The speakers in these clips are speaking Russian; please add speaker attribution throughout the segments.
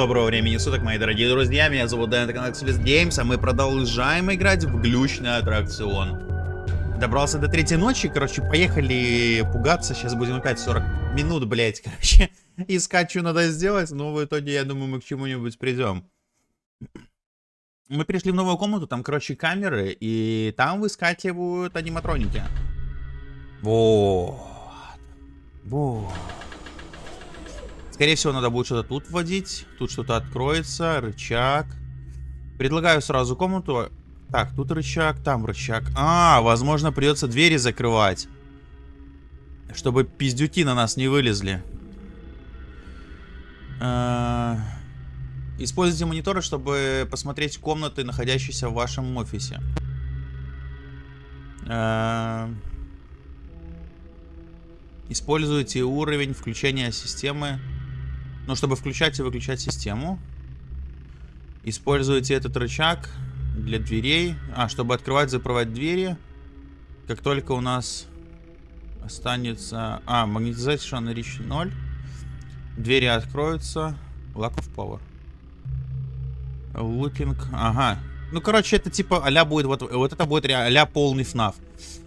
Speaker 1: Доброго времени суток, мои дорогие друзья, меня зовут Дэн, это канал Xlist Games, а мы продолжаем играть в глючный аттракцион. Добрался до третьей ночи, короче, поехали пугаться, сейчас будем опять 40 минут, блять, короче, искать, что надо сделать, но в итоге, я думаю, мы к чему-нибудь придем. Мы пришли в новую комнату, там, короче, камеры, и там выскакивают аниматроники. Вот. Вот. Скорее всего, надо будет что-то тут вводить. Тут что-то откроется. Рычаг. Предлагаю сразу комнату. Так, тут рычаг, там рычаг. А, возможно, придется двери закрывать. Чтобы пиздюки на нас не вылезли. А, используйте мониторы, чтобы посмотреть комнаты, находящиеся в вашем офисе. А, используйте уровень включения системы ну, чтобы включать и выключать систему. Используйте этот рычаг для дверей. А, чтобы открывать, закрывать двери. Как только у нас останется... А, магнетизация на reach 0. Двери откроются. Lack of power. Looking... Ага. Ну, короче, это типа а будет... Вот, вот это будет а полный FNAF.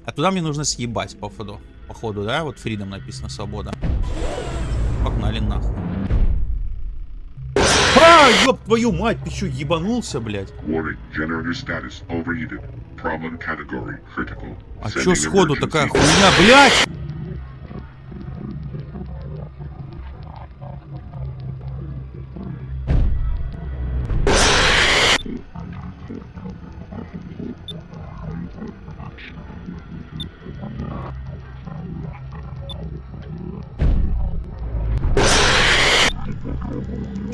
Speaker 1: А туда мне нужно съебать, походу. Походу, да? Вот Freedom написано, свобода. Погнали нахуй. А, ёб твою мать, ты что, ебанулся, блядь? А чё сходу такая хуйня, блядь?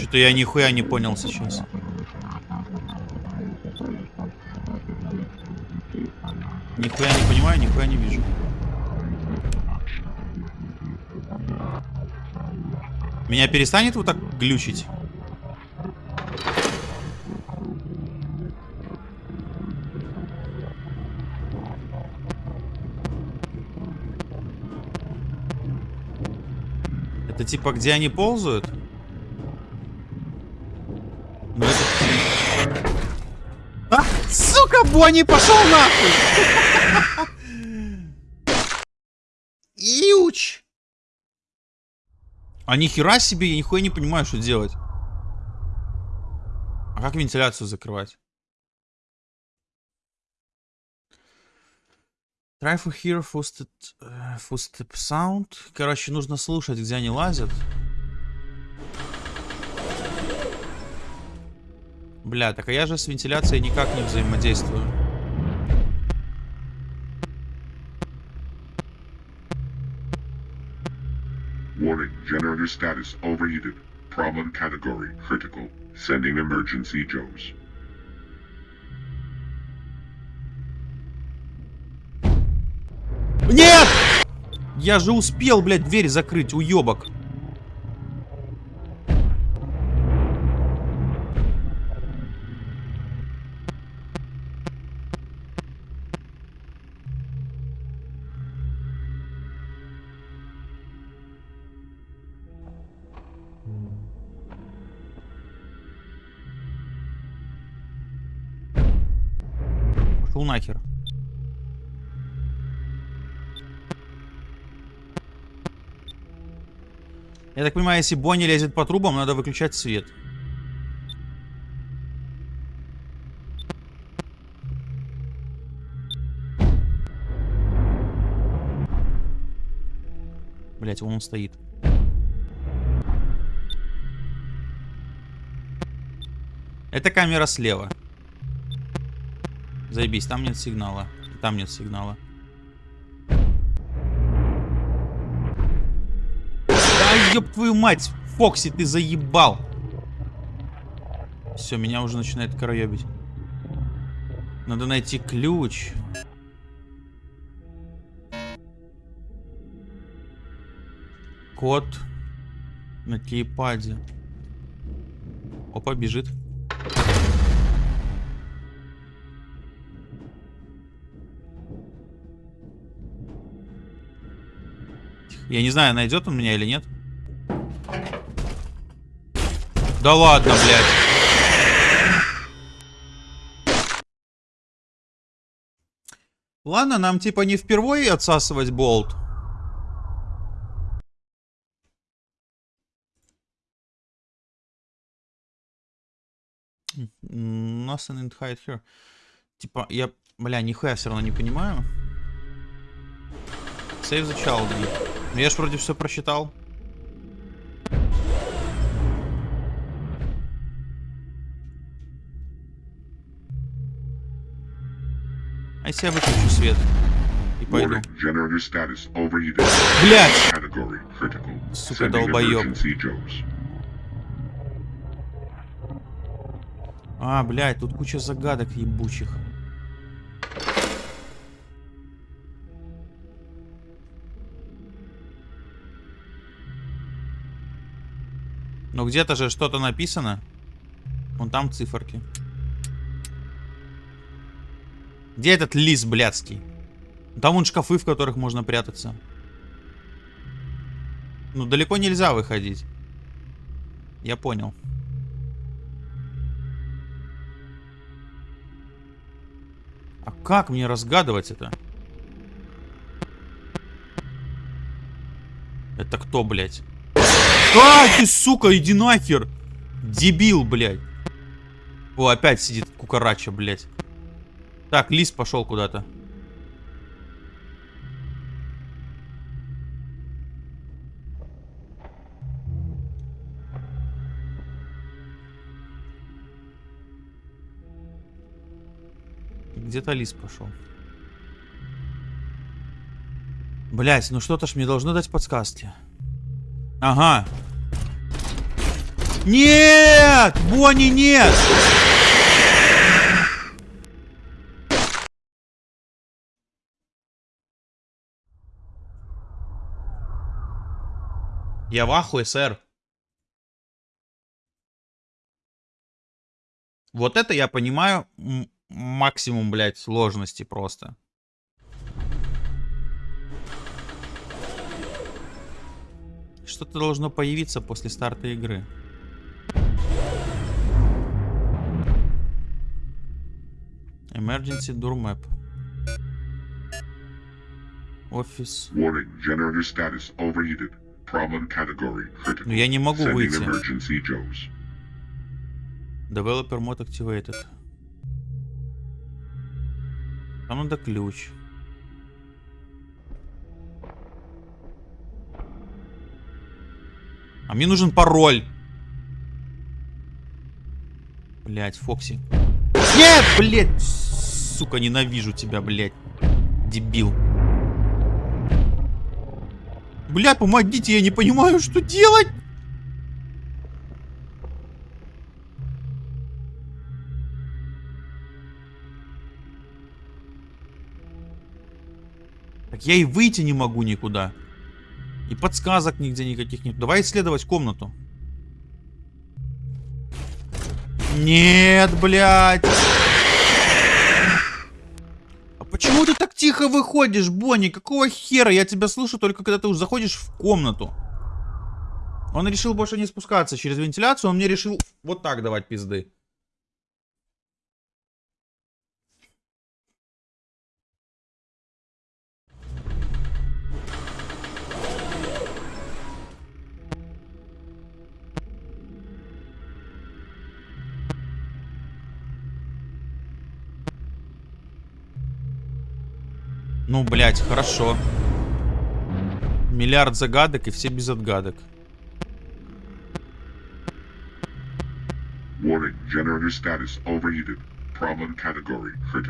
Speaker 1: Что-то я нихуя не понял сейчас. Нихуя не понимаю, нихуя не вижу. Меня перестанет вот так глючить? Это типа где они ползают? Сука, Бонни, пошел нахуй! Иуч! А нихера себе, я нихуя не понимаю, что делать. А как вентиляцию закрывать? Try for hear footstep, uh, footstep sound. Короче, нужно слушать, где они лазят. Бля, так а я же с вентиляцией никак не взаимодействую. Warning, generator status overheated. Problem category critical. Sending emergency Joes. Нет! Я же успел, блядь, дверь закрыть, уебок. Пошел нахер. Я так понимаю, если Бонни лезет по трубам, надо выключать свет. Блять, вон он стоит. Это камера слева. Заебись, там нет сигнала. Там нет сигнала. Да ёб твою мать! Фокси, ты заебал! Все, меня уже начинает короебить. Надо найти ключ. Код на кейпаде. Опа, бежит. Я не знаю, найдет он меня или нет. Да ладно, блядь. Ладно, нам типа не впервые отсасывать болт. Nothing in hide here. Типа, я, бля, нихуя все равно не понимаю. Save the child. Ну я ж вроде все прочитал. А если я выключу свет и пойду? Блять! Сука, долбоёб. А, блядь, тут куча загадок ебучих. Ну где-то же что-то написано. Вон там циферки. Где этот лис блядский? Там вон шкафы, в которых можно прятаться. Ну, далеко нельзя выходить. Я понял. А как мне разгадывать это? Это кто, блядь? А, ты, сука, иди нахер! Дебил, блядь. О, опять сидит кукарача, блядь. Так, лис пошел куда-то. Где-то лис пошел. Блять, ну что-то ж мне должно дать подсказки. Ага. Нет! Бонни, нет! Я в ахуе, сэр. Вот это я понимаю максимум, блядь, сложности просто. Что-то должно появиться после старта игры. Emergency door map. Офис.
Speaker 2: Warning, generator status overheated. Problem category critical.
Speaker 1: Ну я не могу выйти. Developer mode activated. Там надо ключ. А мне нужен пароль. Блять, Фокси. Нет, блять! Сука, ненавижу тебя, блять. Дебил. Бля, помогите, я не понимаю, что делать. Так я и выйти не могу никуда. И подсказок нигде никаких нет. Давай исследовать комнату. Нет, блядь. А почему ты так тихо выходишь, Бонни? Какого хера? Я тебя слышу только когда ты уже заходишь в комнату. Он решил больше не спускаться через вентиляцию, он мне решил вот так давать пизды. Ну, блядь, хорошо. Миллиард загадок и все без отгадок.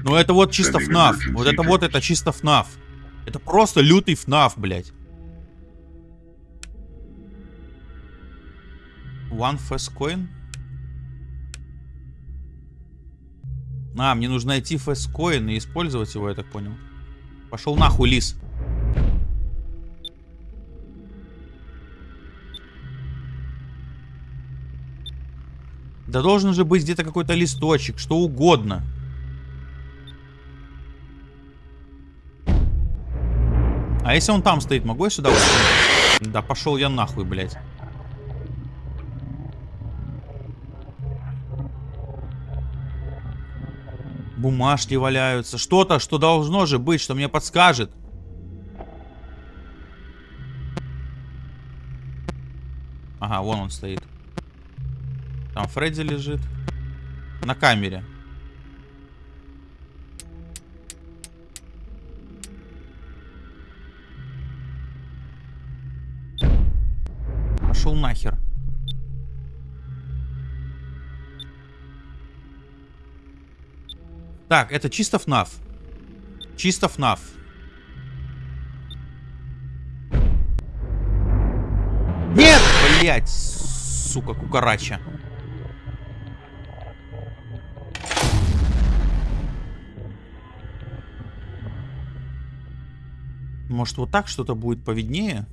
Speaker 1: Ну это вот чисто ФНАФ. Вот это вот это чисто ФНАФ. Это просто лютый ФНАФ, блядь. One fast coin. А, мне нужно найти fast coin и использовать его, я так понял. Пошел нахуй, лис. Да должен же быть где-то какой-то листочек, что угодно. А если он там стоит, могу я сюда? Да пошел я нахуй, блядь. Бумажки валяются. Что-то, что должно же быть, что мне подскажет. Ага, вон он стоит. Там Фредди лежит. На камере. Так, это чисто ФНАФ. Чисто ФНАФ. Нет! Блять, сука, кукарача. Может, вот так что-то будет повиднее?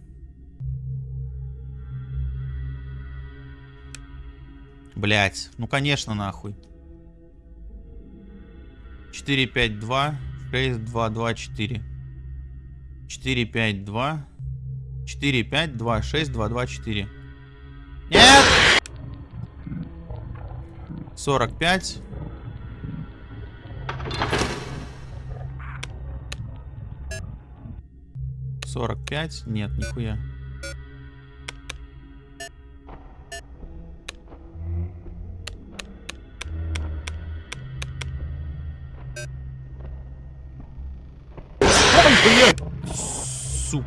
Speaker 1: Блять, ну конечно, нахуй. 4, 5, 2, 6, 2, 2, 4. 4, 5, 2. 4, 5, 2, 6, 2, 2, 4. Нет! 45. Сорок пять? Нет, нихуя.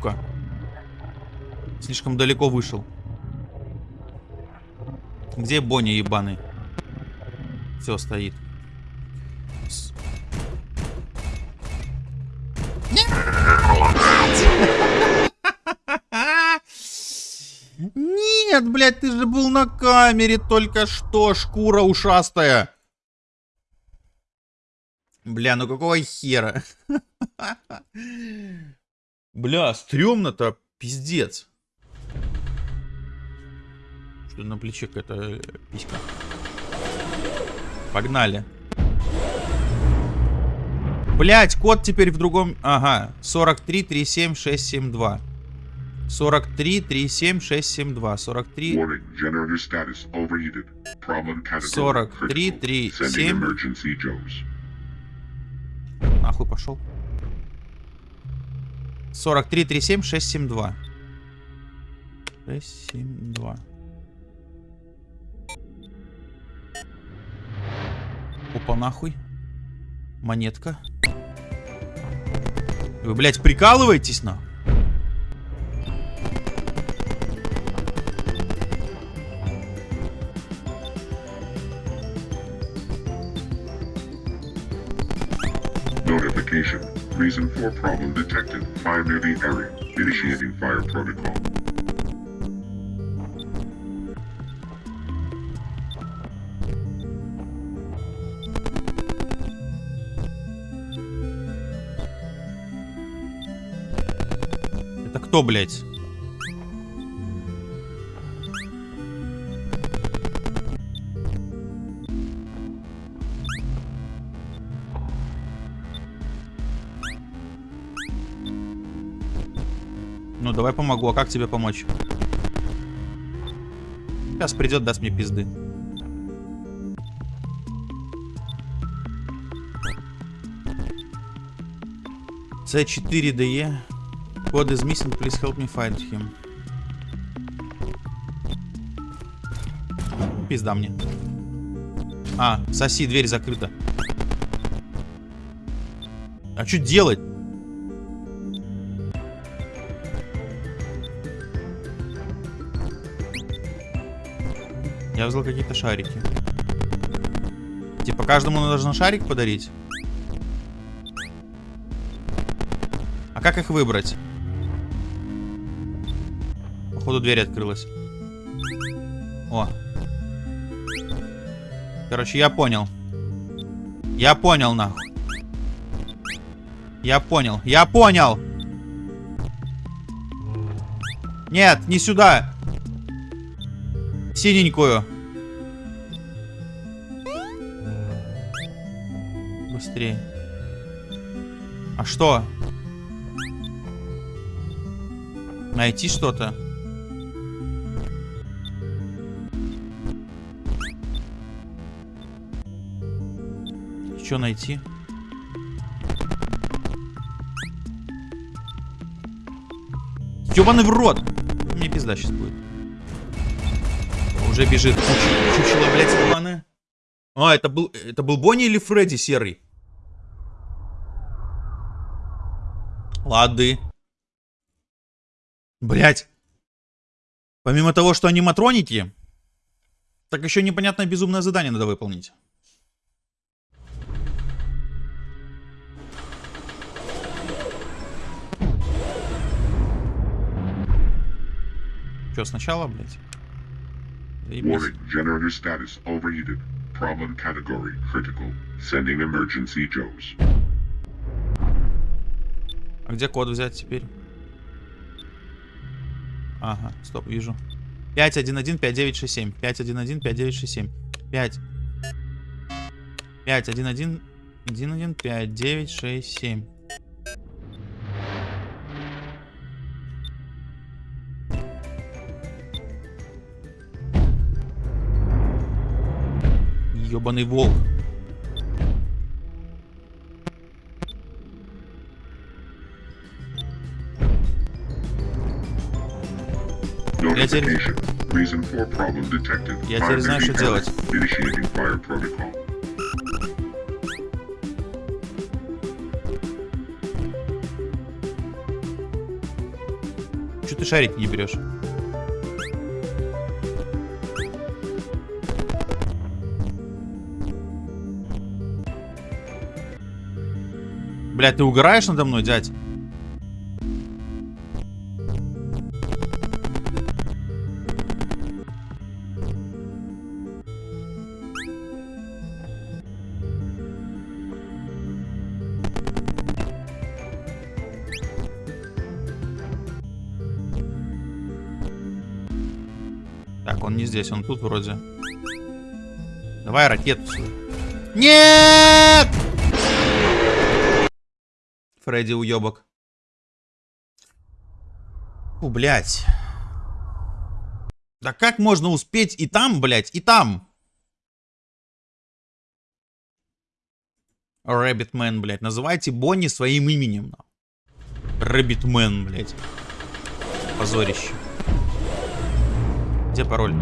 Speaker 1: Сука. Слишком далеко вышел. Где Бонни ебаный? Все, стоит. Нет, блядь, ты же был на камере только что, шкура ушастая. Бля, ну какого хера? Бля, стрёмно-то, пиздец. Что на плече какая-то э, писька. Погнали. Блять, код теперь в другом... Ага, 43 37 672. 43 37 672. 43...
Speaker 2: Warning, generator status overheated. Problem category
Speaker 1: 43,
Speaker 2: critical.
Speaker 1: 3,
Speaker 2: Sending
Speaker 1: 7.
Speaker 2: emergency Joes.
Speaker 1: Нахуй пошел. 43 37 672. 672. Опа, нахуй. Монетка. Вы, блядь, прикалываетесь, нахуй?
Speaker 2: Reason for problem detected. Fire near the area. Initiating fire protocol.
Speaker 1: Это кто, блядь? Ну, давай помогу. А как тебе помочь? Сейчас придет, даст мне пизды. C4DE. God is missing, please help me find him. Пизда мне. А, соси, дверь закрыта. А что делать? Взял какие-то шарики. Типа каждому нужно шарик подарить? А как их выбрать? Походу дверь открылась. О. Короче, я понял. Я понял, нахуй. Я понял. Я понял. Нет, не сюда. Синенькую. смотри. А что? Найти что-то? Что найти? Ёбаный в рот! Мне пизда сейчас будет. Уже бежит чучело, блядь, планы. А, это был, это был Бонни или Фредди серый? Лады. Блять. Помимо того, что аниматроники, так еще непонятное безумное задание надо выполнить. Че, сначала, блядь?
Speaker 2: Warning, status. Problem category critical. Sending emergency Joes.
Speaker 1: А где код взять теперь? Ага, стоп, вижу. 511-5967. 511-5967. 5. 5, 1, 1, 1, 1, 5, 9, 6, 7. Ёбаный волк. Теперь-
Speaker 2: problem detected.
Speaker 1: Я теперь знаю, что делать. Че ты шарики не берешь? Блядь, ты угораешь надо мной, дядь? Так, он не здесь, он тут вроде. Давай ракету. Нет! Фредди уебок. Фу, блядь. Да как можно успеть и там, блядь, и там? Рэббитмен, блядь. Называйте Бонни своим именем. Рэббитмен, блядь. Позорище. Где пароль?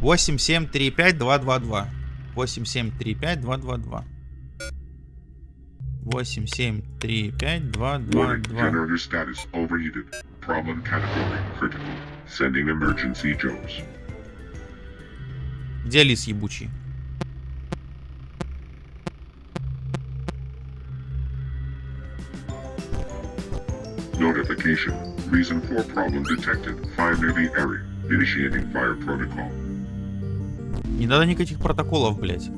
Speaker 1: 8735-222. 8735-222. 8735-222.
Speaker 2: Warning, generator status overheated. Problem category critical. Sending emergency Joes.
Speaker 1: Где лис ебучий?
Speaker 2: Notification. Reason for problem detected. Near the area. Initiating fire protocol.
Speaker 1: Не надо никаких протоколов, блядь.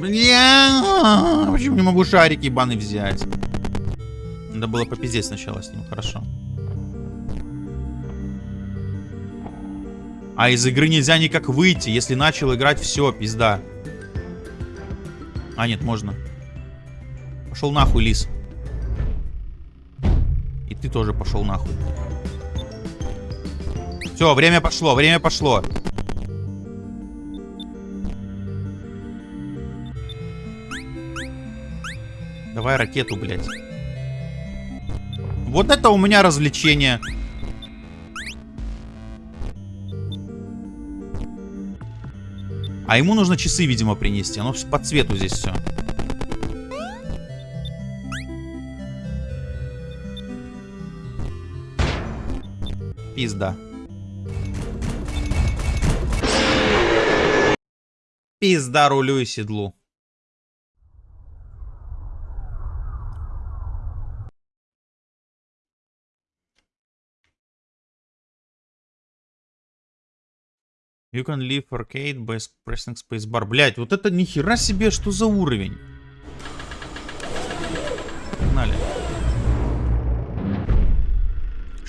Speaker 1: Бля, почему не могу шарики ебаный взять? Надо было попиздеть сначала с ним, хорошо. А из игры нельзя никак выйти, если начал играть, все, пизда. А, нет, можно. Пошел нахуй, лис. И ты тоже пошел нахуй. Все, время пошло, время пошло. Давай ракету, блядь. Вот это у меня развлечение. А ему нужно часы, видимо, принести. Оно по цвету здесь все. Пизда. Пизда рулю и седлу. You can leave arcade by pressing spacebar. Блять, вот это нихера себе, что за уровень?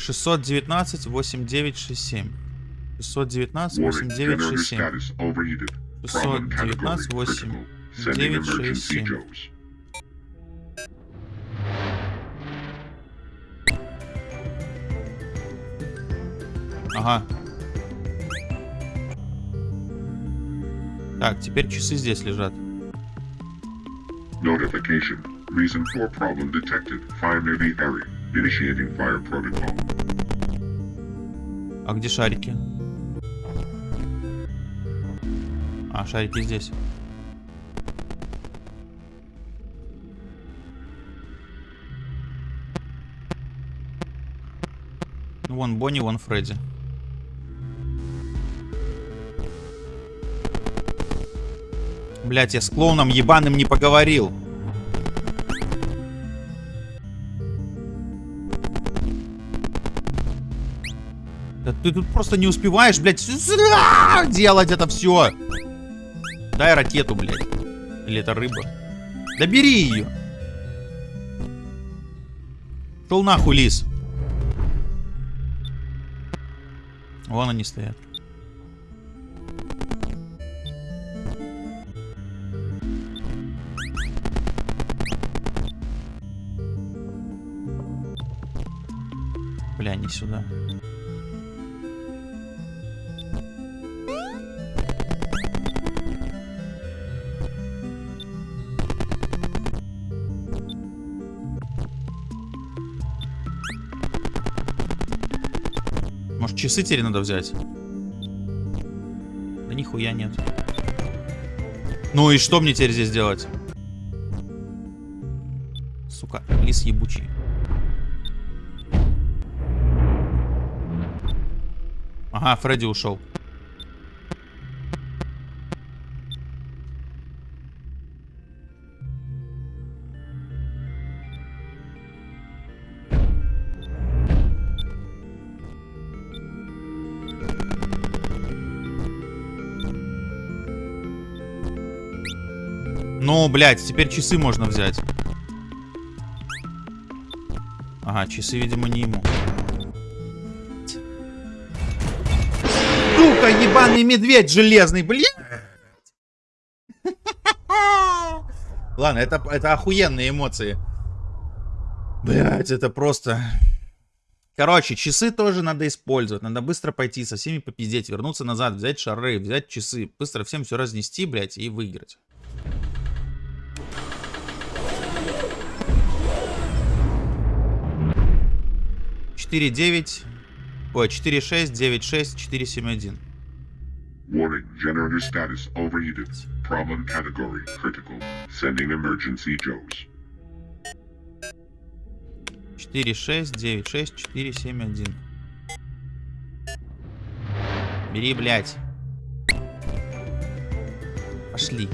Speaker 1: 619 8967. 619
Speaker 2: Warning, generator
Speaker 1: 8967.
Speaker 2: status overheated. Problem
Speaker 1: 619
Speaker 2: category critical. Sending emergency
Speaker 1: 8967.
Speaker 2: Joes.
Speaker 1: Ага. Так, теперь часы здесь лежат.
Speaker 2: Notification. Reason for problem detected. Fire area.
Speaker 1: А где шарики? А, шарики здесь. Вон Бонни, вон Фредди. Блять, я с клоуном ебаным не поговорил. Ты тут просто не успеваешь, блядь, делать это все. Дай ракету, блядь. Или это рыба? Да ее. Шел нахуй, лис. Вон они стоят. Бля, не сюда. Часы теперь надо взять? Да нихуя нет. Ну и что мне теперь здесь делать? Сука, лис ебучий. Ага, Фредди ушел. Блядь, теперь часы можно взять. Ага, часы, видимо, не ему. Сука, ебаный медведь железный, блядь! Ладно, это, это охуенные эмоции. Блять, это просто... Короче, часы тоже надо использовать. Надо быстро пойти со всеми попиздеть, вернуться назад, взять шары, взять часы. Быстро всем все разнести, блять, и выиграть. Четыре девять, ой, четыре шесть, девять шесть, четыре семь один.
Speaker 2: Warning. Generator status overheated. Problem category critical. Sending emergency Joes.
Speaker 1: 4, 6, 9, 6, 4, 7, 1. Бери, блядь. Пошли.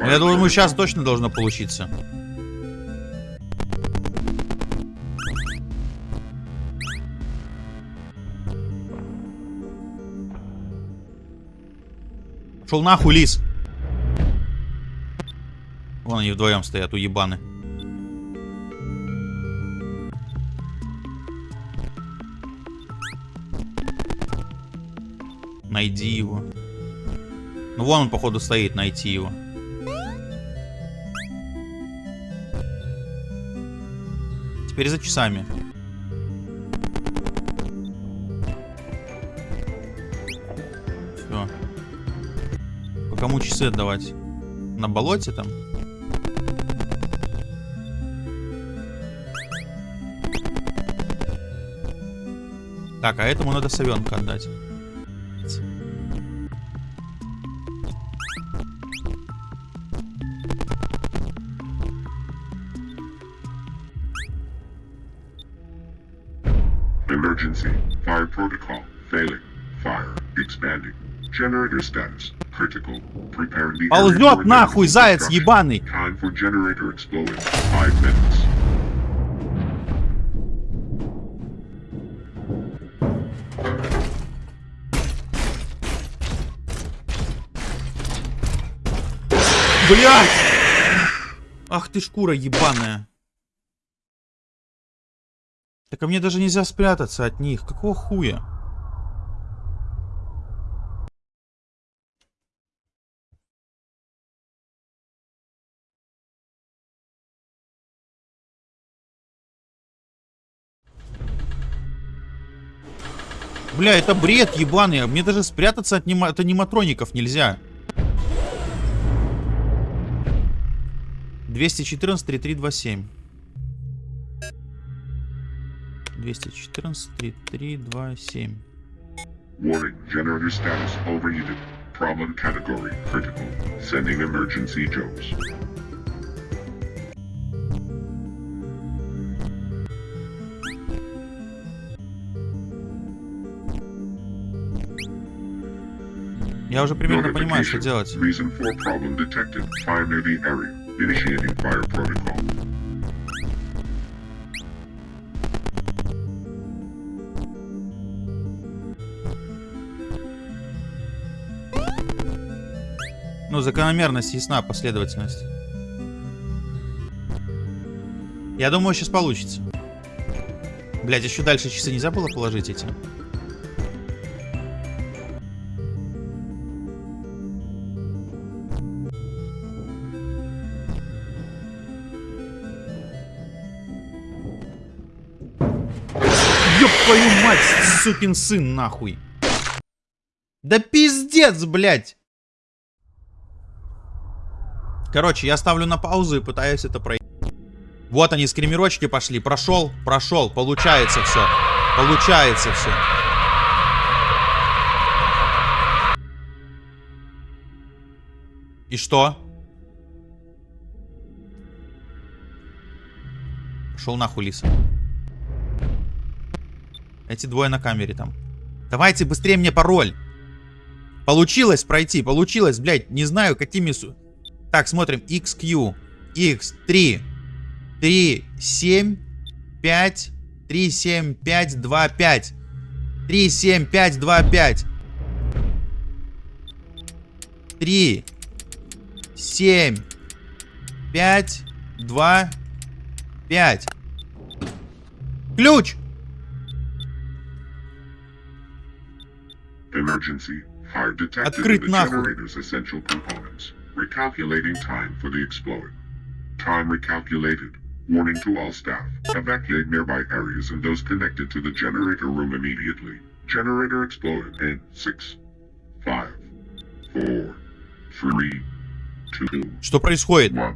Speaker 1: Я думаю, сейчас точно должно получиться. Шел нахуй, лис. Вон они вдвоем стоят, уебаны. Найди его. Ну вон он, походу, стоит, найти его. Теперь за часами. Все. По кому часы отдавать? На болоте там? Так, а этому надо совенка отдать.
Speaker 2: Emergency. Fire protocol. Failing. Fire. Expanding. Generator status. Critical. Preparing the area
Speaker 1: Ползет
Speaker 2: for
Speaker 1: нахуй,
Speaker 2: emergency
Speaker 1: заяц
Speaker 2: destruction.
Speaker 1: ебаный.
Speaker 2: Time for generator exploding. Five minutes.
Speaker 1: Блять! Ах ты шкура ебаная. Так а мне даже нельзя спрятаться от них. Какого хуя? Бля, это бред ебаный. Мне даже спрятаться от, нема... от аниматроников нельзя. 214 3327. 214 3327.
Speaker 2: Warning, generator status overheated. Problem category critical. Sending emergency jokes.
Speaker 1: Я уже примерно понимаю, что делать.
Speaker 2: Reason for problem detected. Fire area. Initiating fire protocol.
Speaker 1: Ну, закономерность ясна, последовательность. Я думаю, сейчас получится. Блять, еще дальше часы нельзя было положить эти? Ёб твою мать, сукин сын, нахуй. Да пиздец, блядь. Короче, я ставлю на паузу и пытаюсь это пройти. Вот они, скримерочки пошли. Прошел, прошел. Получается все. Получается все. И что? Пошел нахуй, Лиса. Эти двое на камере там. Давайте быстрее мне пароль. Получилось пройти, получилось, блядь, не знаю какими... су- Так, смотрим. XQ. X3. 3, 7, 5, 3, 7, 5, 2, 5. 3, 7, 5, 2, 5. 3, 7, 5, 2, 5. Ключ! Открыть нахуй.
Speaker 2: generator's essential components. Recalculating time for the explode. Time recalculated. Warning to all staff. Evacuate nearby areas and those connected to the generator room immediately. Generator exploded in six, five, four, three, two,
Speaker 1: Что происходит?
Speaker 2: one.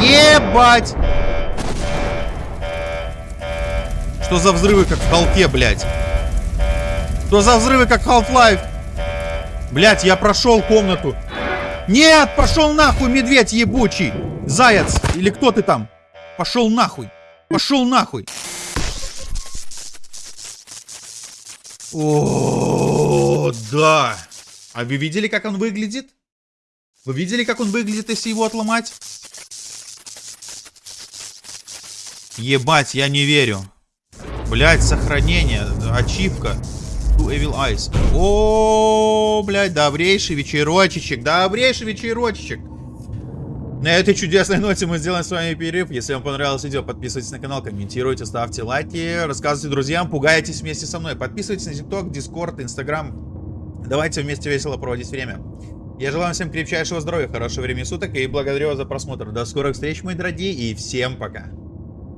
Speaker 1: Ебать! Что за взрывы, как в Халке, блядь? Что за взрывы, как в Half-Life? Блядь, я прошел комнату. Нет, пошел нахуй, медведь ебучий. Заяц, или кто ты там? Пошел нахуй. Пошел нахуй. О, да. А вы видели, как он выглядит? Вы видели, как он выглядит, если его отломать? Ебать, я не верю. Блять, сохранение, ачивка. Two Evil Eyes. О, блядь, добрейший вечерочечек, добрейший вечерочечек. На этой чудесной ноте мы сделаем с вами перерыв. Если вам понравилось видео, подписывайтесь на канал, комментируйте, ставьте лайки, рассказывайте друзьям, пугайтесь вместе со мной. Подписывайтесь на TikTok, Discord, Instagram. Давайте вместе весело проводить время. Я желаю всем крепчайшего здоровья, хорошего времени суток и благодарю вас за просмотр. До скорых встреч, мои дорогие, и всем пока.